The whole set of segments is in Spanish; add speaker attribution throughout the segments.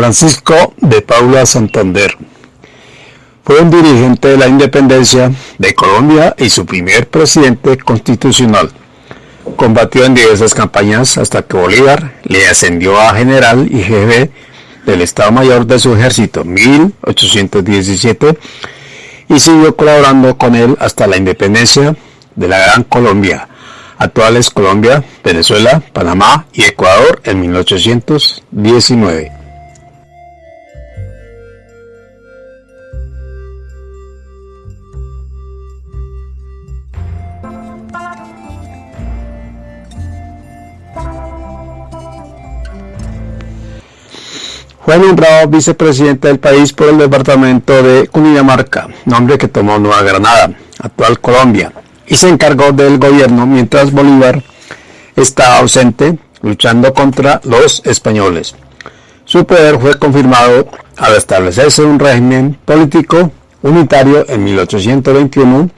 Speaker 1: Francisco de Paula Santander. Fue un dirigente de la independencia de Colombia y su primer presidente constitucional. Combatió en diversas campañas hasta que Bolívar le ascendió a general y jefe del Estado Mayor de su ejército 1817 y siguió colaborando con él hasta la independencia de la Gran Colombia, actuales Colombia, Venezuela, Panamá y Ecuador en 1819. Fue nombrado vicepresidente del país por el departamento de Cundinamarca, nombre que tomó Nueva Granada, actual Colombia, y se encargó del gobierno mientras Bolívar estaba ausente luchando contra los españoles. Su poder fue confirmado al establecerse un régimen político unitario en 1821,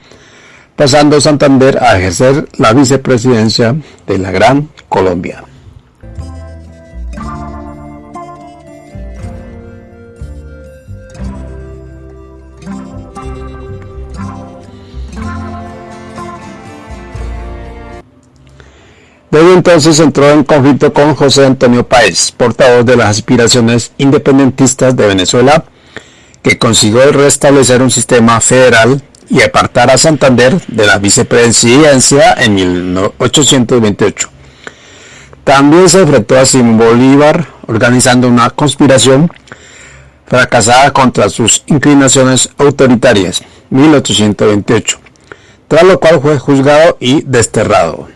Speaker 1: pasando Santander a ejercer la vicepresidencia de la Gran Colombia. Desde entonces entró en conflicto con José Antonio Páez, portavoz de las aspiraciones independentistas de Venezuela, que consiguió restablecer un sistema federal y apartar a Santander de la vicepresidencia en 1828. También se enfrentó a Simón Bolívar organizando una conspiración fracasada contra sus inclinaciones autoritarias, 1828, tras lo cual fue juzgado y desterrado.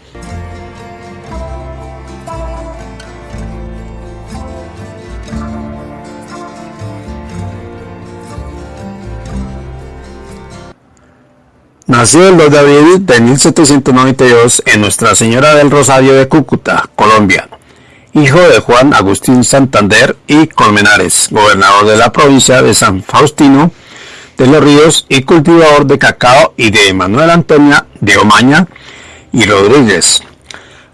Speaker 1: Nació el 2 de abril de 1792 en Nuestra Señora del Rosario de Cúcuta, Colombia, hijo de Juan Agustín Santander y Colmenares, gobernador de la provincia de San Faustino de los Ríos y cultivador de cacao, y de Manuel Antonia de Omaña y Rodríguez.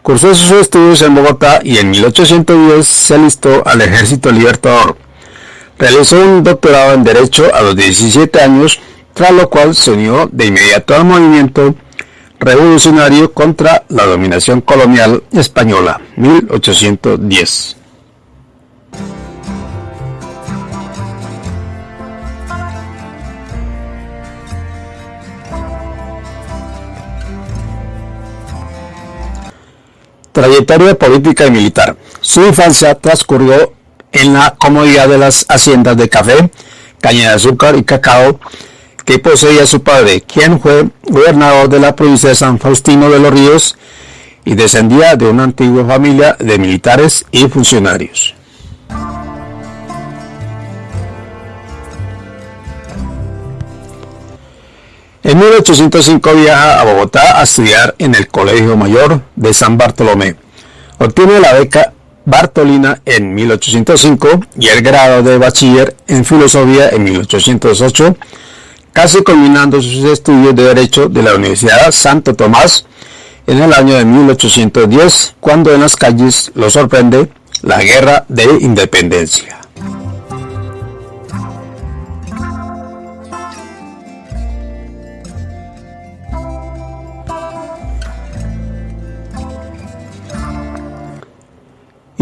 Speaker 1: Cursó sus estudios en Bogotá y en 1810 se alistó al Ejército Libertador. Realizó un doctorado en Derecho a los 17 años tras lo cual se unió de inmediato al movimiento revolucionario contra la dominación colonial española, 1810. Trayectoria política y militar. Su infancia transcurrió en la comodidad de las haciendas de café, caña de azúcar y cacao que poseía su padre, quien fue gobernador de la provincia de San Faustino de los Ríos y descendía de una antigua familia de militares y funcionarios. En 1805 viaja a Bogotá a estudiar en el Colegio Mayor de San Bartolomé. Obtiene la beca Bartolina en 1805 y el grado de bachiller en filosofía en 1808 casi culminando sus estudios de Derecho de la Universidad Santo Tomás en el año de 1810, cuando en las calles lo sorprende la Guerra de Independencia.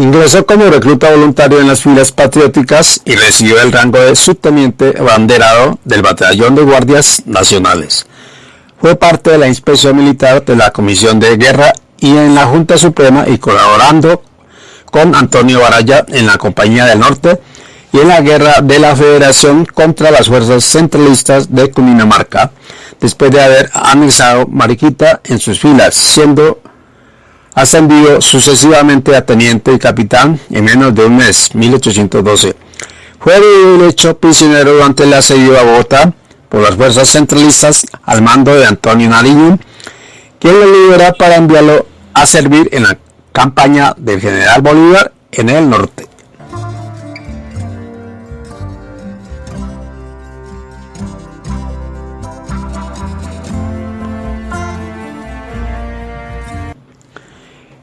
Speaker 1: Ingresó como recluta voluntario en las filas patrióticas y recibió el rango de subteniente abanderado del Batallón de Guardias Nacionales. Fue parte de la inspección militar de la Comisión de Guerra y en la Junta Suprema y colaborando con Antonio Baraya en la Compañía del Norte y en la guerra de la Federación contra las fuerzas centralistas de Cundinamarca, después de haber anexado Mariquita en sus filas, siendo ascendido sucesivamente a teniente y capitán en menos de un mes, 1812. Fue hecho prisionero durante el asedio a Bogotá por las fuerzas centralistas al mando de Antonio Nariño, quien lo libera para enviarlo a servir en la campaña del general Bolívar en el norte.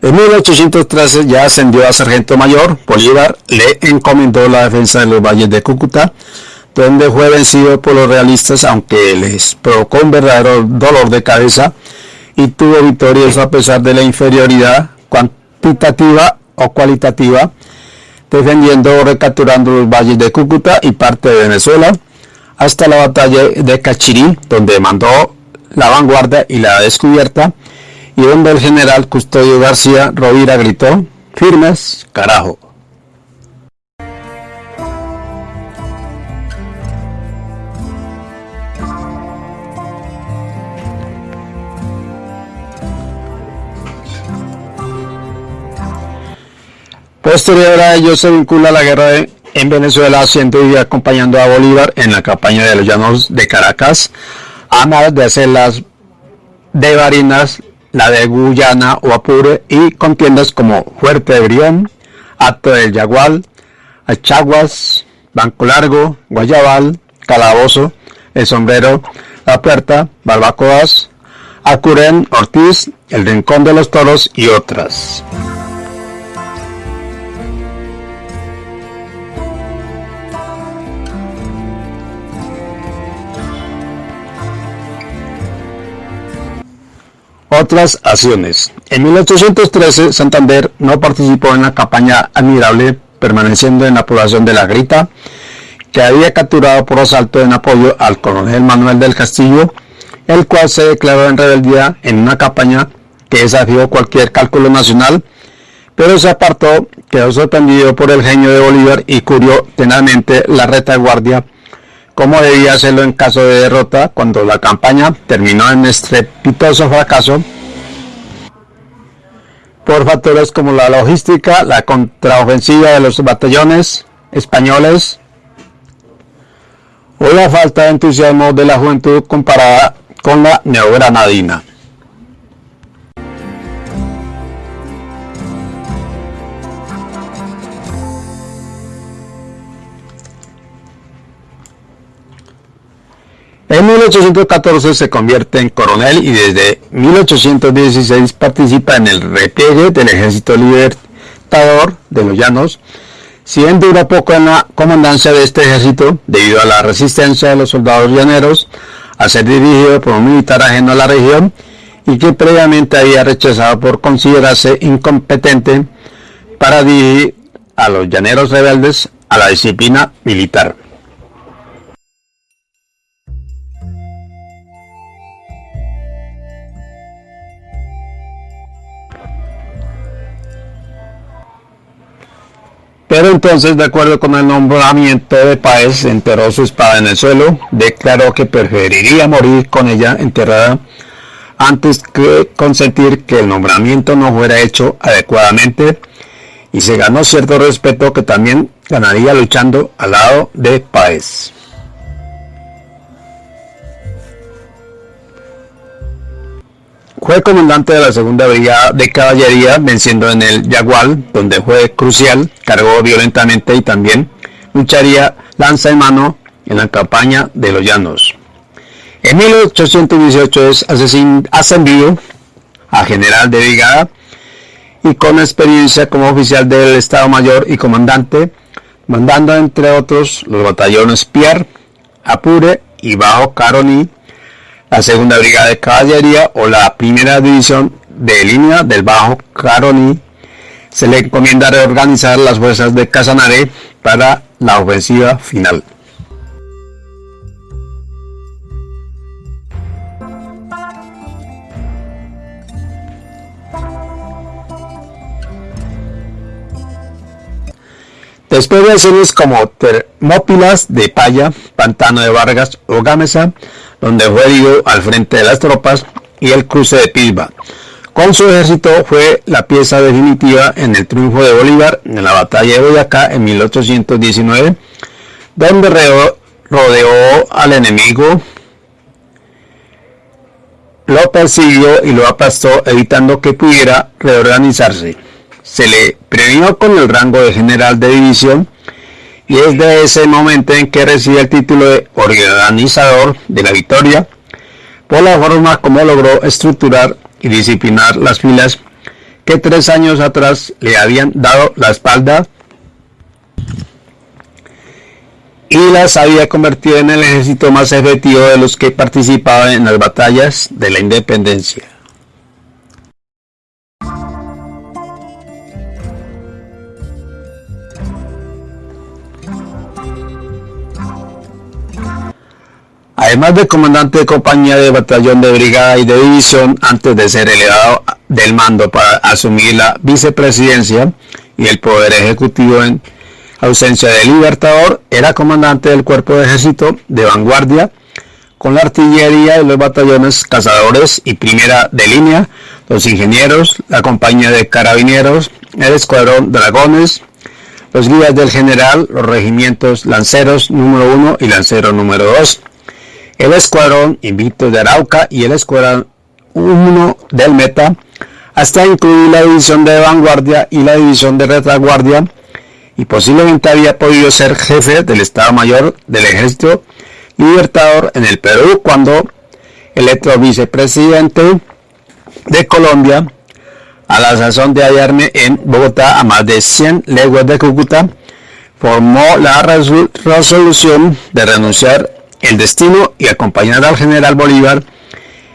Speaker 1: En 1813 ya ascendió a sargento mayor, Bolívar le encomendó la defensa de los valles de Cúcuta, donde fue vencido por los realistas, aunque les provocó un verdadero dolor de cabeza y tuvo victorias a pesar de la inferioridad cuantitativa o cualitativa, defendiendo o recapturando los valles de Cúcuta y parte de Venezuela, hasta la batalla de Cachirí, donde mandó la vanguardia y la descubierta, y donde el general Custodio García Rovira gritó, firmes, carajo. Posterior a ello se vincula la guerra en Venezuela, siendo y acompañando a Bolívar en la campaña de los llanos de Caracas, a de hacer las de Barinas, la de Guyana o Apure y contiendas como Fuerte de Brión, Acto del Yagual, Achaguas, Banco Largo, Guayabal, Calabozo, El Sombrero, La Puerta, Barbacoas, Acurén, Ortiz, El Rincón de los Toros y otras. Otras acciones. En 1813, Santander no participó en la campaña admirable, permaneciendo en la población de La Grita, que había capturado por asalto en apoyo al coronel Manuel del Castillo, el cual se declaró en rebeldía en una campaña que desafió cualquier cálculo nacional, pero se apartó, quedó sorprendido por el genio de Bolívar y cubrió tenazmente la retaguardia como debía hacerlo en caso de derrota cuando la campaña terminó en estrepitoso fracaso por factores como la logística, la contraofensiva de los batallones españoles o la falta de entusiasmo de la juventud comparada con la neogranadina. En 1814 se convierte en coronel y desde 1816 participa en el repliegue del Ejército Libertador de los Llanos, si bien dura poco en la comandancia de este ejército debido a la resistencia de los soldados llaneros a ser dirigido por un militar ajeno a la región y que previamente había rechazado por considerarse incompetente para dirigir a los llaneros rebeldes a la disciplina militar. Pero entonces, de acuerdo con el nombramiento de Páez, enterró su espada en el suelo, declaró que preferiría morir con ella enterrada antes que consentir que el nombramiento no fuera hecho adecuadamente y se ganó cierto respeto que también ganaría luchando al lado de Páez. Fue comandante de la segunda brigada de caballería, venciendo en el Yagual, donde fue crucial, cargó violentamente y también lucharía lanza en mano en la campaña de los Llanos. En 1818 es ascendido a general de brigada y con experiencia como oficial del Estado Mayor y comandante, mandando entre otros los batallones Pierre, Apure y Bajo Caroni, la segunda brigada de caballería o la primera división de línea del Bajo Caroni se le encomienda reorganizar las fuerzas de Casanare para la ofensiva final. Después de acciones como Termópilas de Paya, Pantano de Vargas o Gámeza, donde fue herido al frente de las tropas, y el cruce de Pilba. Con su ejército fue la pieza definitiva en el triunfo de Bolívar en la batalla de Boyacá en 1819, donde rodeó al enemigo, lo persiguió y lo aplastó evitando que pudiera reorganizarse. Se le premió con el rango de general de división y es de ese momento en que recibe el título de organizador de la victoria por la forma como logró estructurar y disciplinar las filas que tres años atrás le habían dado la espalda y las había convertido en el ejército más efectivo de los que participaban en las batallas de la independencia. Además de comandante de compañía de batallón de brigada y de división antes de ser elevado del mando para asumir la vicepresidencia y el poder ejecutivo en ausencia del Libertador, era comandante del cuerpo de ejército de vanguardia con la artillería de los batallones cazadores y primera de línea, los ingenieros, la compañía de carabineros, el escuadrón dragones, los guías del general, los regimientos lanceros número 1 y lancero número 2 el escuadrón Invicto de Arauca y el escuadrón 1 del Meta, hasta incluir la división de vanguardia y la división de retaguardia, y posiblemente había podido ser jefe del Estado Mayor del Ejército Libertador en el Perú cuando electo vicepresidente de Colombia, a la sazón de hallarme en Bogotá a más de 100 leguas de Cúcuta, formó la resolución de renunciar el destino y acompañar al general Bolívar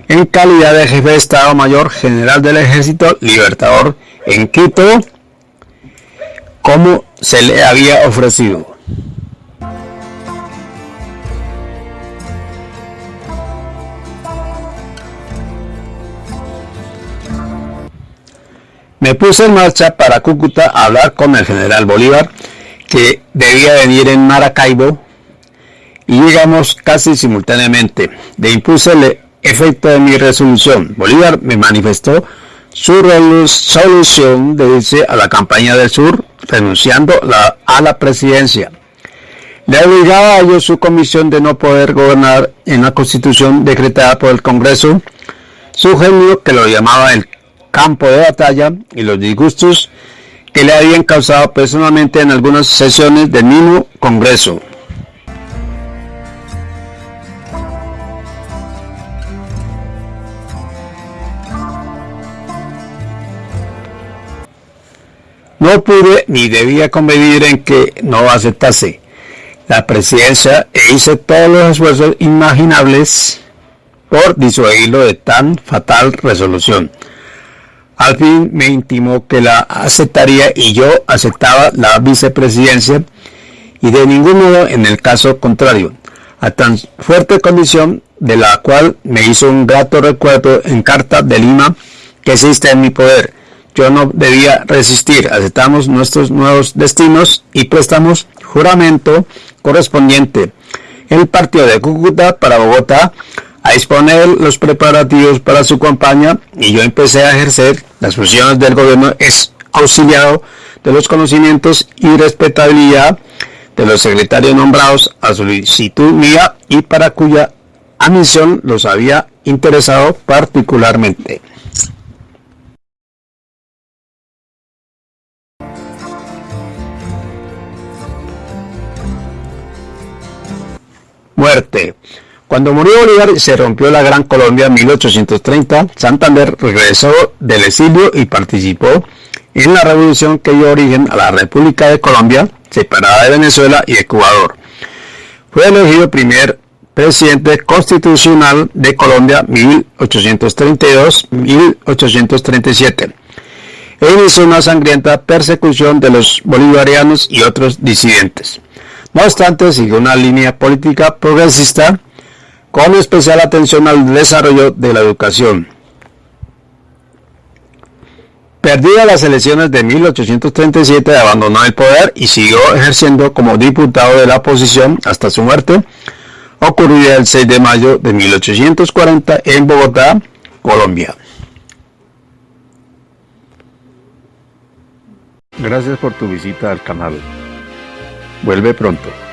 Speaker 1: en calidad de jefe de Estado Mayor General del Ejército Libertador en Quito, como se le había ofrecido. Me puse en marcha para Cúcuta a hablar con el general Bolívar, que debía venir en Maracaibo y llegamos casi simultáneamente. De impulso el efecto de mi resolución. Bolívar me manifestó su resolución de irse a la campaña del sur, renunciando a la presidencia. Le obligaba a ello su comisión de no poder gobernar en la constitución decretada por el Congreso, su genio que lo llamaba el campo de batalla y los disgustos que le habían causado personalmente en algunas sesiones del mismo Congreso. No pude ni debía convenir en que no aceptase la presidencia e hice todos los esfuerzos imaginables por disuadirlo de tan fatal resolución. Al fin me intimó que la aceptaría y yo aceptaba la vicepresidencia y de ningún modo en el caso contrario, a tan fuerte condición de la cual me hizo un grato recuerdo en carta de Lima que existe en mi poder yo no debía resistir. Aceptamos nuestros nuevos destinos y prestamos juramento correspondiente. El partido de Cúcuta para Bogotá a disponer los preparativos para su campaña y yo empecé a ejercer las funciones del gobierno es auxiliado de los conocimientos y respetabilidad de los secretarios nombrados a solicitud mía y para cuya admisión los había interesado particularmente. Muerte. Cuando murió Bolívar se rompió la Gran Colombia en 1830. Santander regresó del exilio y participó en la revolución que dio origen a la República de Colombia, separada de Venezuela y Ecuador. Fue elegido primer presidente constitucional de Colombia 1832-1837 e inició una sangrienta persecución de los bolivarianos y otros disidentes. No obstante, siguió una línea política progresista con especial atención al desarrollo de la educación. Perdida las elecciones de 1837, abandonó el poder y siguió ejerciendo como diputado de la oposición hasta su muerte, ocurrida el 6 de mayo de 1840 en Bogotá, Colombia. Gracias por tu visita al canal. Vuelve pronto.